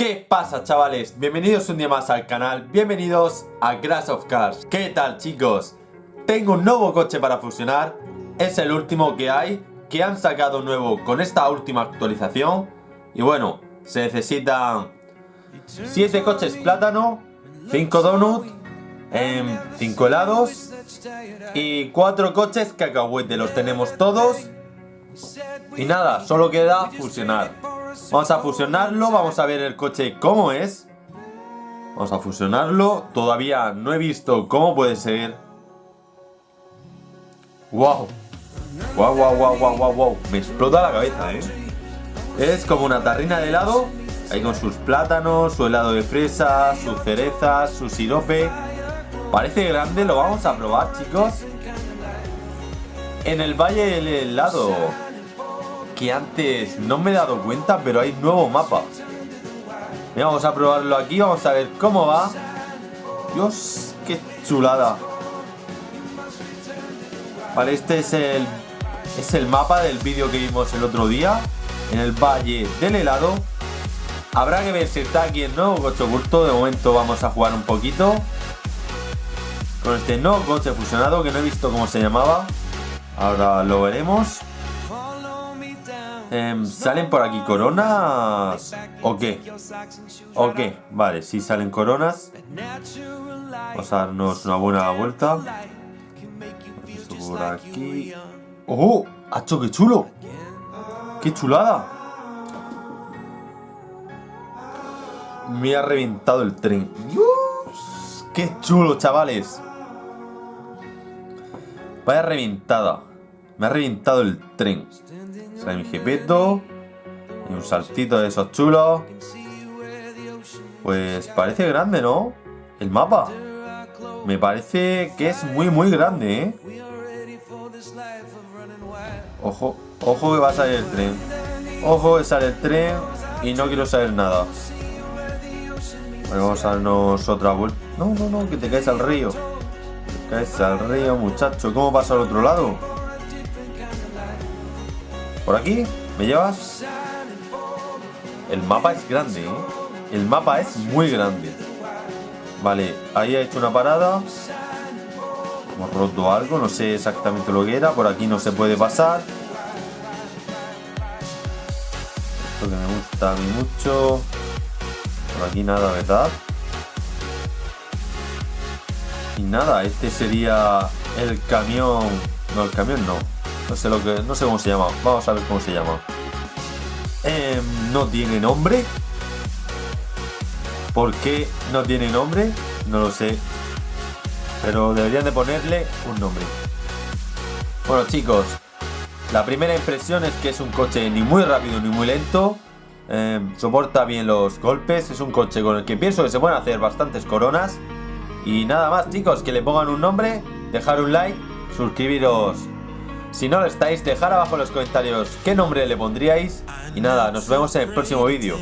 ¿Qué pasa chavales? Bienvenidos un día más al canal, bienvenidos a Crash of Cars ¿Qué tal chicos? Tengo un nuevo coche para fusionar. Es el último que hay Que han sacado nuevo con esta última actualización. Y bueno, se necesitan 7 coches plátano 5 donut 5 helados Y 4 coches cacahuete Los tenemos todos. Y nada, solo queda fusionar Vamos a fusionarlo, vamos a ver el coche cómo es. Vamos a fusionarlo. Todavía no he visto cómo puede ser. ¡Wow! ¡Wow, wow, wow, wow, wow, wow! Me explota la cabeza, ¿eh? Es como una tarrina de helado. Ahí con sus plátanos, su helado de fresa, sus cerezas, su sirope. Parece grande, lo vamos a probar, chicos. En el Valle del Helado que antes no me he dado cuenta, pero hay nuevo mapa. vamos a probarlo aquí, vamos a ver cómo va. Dios, qué chulada. Vale, este es el, es el mapa del vídeo que vimos el otro día. En el Valle del Helado. Habrá que ver si está aquí el nuevo coche oculto. De momento vamos a jugar un poquito. Con este nuevo coche fusionado que no he visto cómo se llamaba. Ahora lo veremos. Em, ¿Salen por aquí coronas? ¿O qué? ¿O qué? Vale, si salen coronas. Vamos a darnos una buena vuelta. por aquí. ¡Oh! ¡Hacho, qué chulo! ¡Qué chulada! Me ha reventado el tren. ¡Qué chulo, chavales! Vaya reventada. Me ha reventado el tren. Sale mi jepeto. Y un saltito de esos chulos. Pues parece grande, ¿no? El mapa. Me parece que es muy, muy grande, ¿eh? Ojo, ojo que va a salir el tren. Ojo que sale el tren y no quiero saber nada. vamos a darnos otra vuelta. No, no, no, que te caes al río. Te caes al río, muchacho. ¿Cómo pasa al otro lado? ¿Por aquí? ¿Me llevas? El mapa es grande, ¿eh? El mapa es muy grande. Vale, ahí ha hecho una parada. Hemos roto algo, no sé exactamente lo que era. Por aquí no se puede pasar. Esto que me gusta a mí mucho. Por aquí nada, ¿verdad? Y nada, este sería el camión... No, el camión no. No sé lo que. No sé cómo se llama. Vamos a ver cómo se llama. Em, no tiene nombre. ¿Por qué no tiene nombre? No lo sé. Pero deberían de ponerle un nombre. Bueno chicos, la primera impresión es que es un coche ni muy rápido ni muy lento. Em, soporta bien los golpes. Es un coche con el que pienso que se pueden hacer bastantes coronas. Y nada más chicos, que le pongan un nombre, dejar un like, suscribiros si no lo estáis, dejar abajo en los comentarios qué nombre le pondríais. Y nada, nos vemos en el próximo vídeo.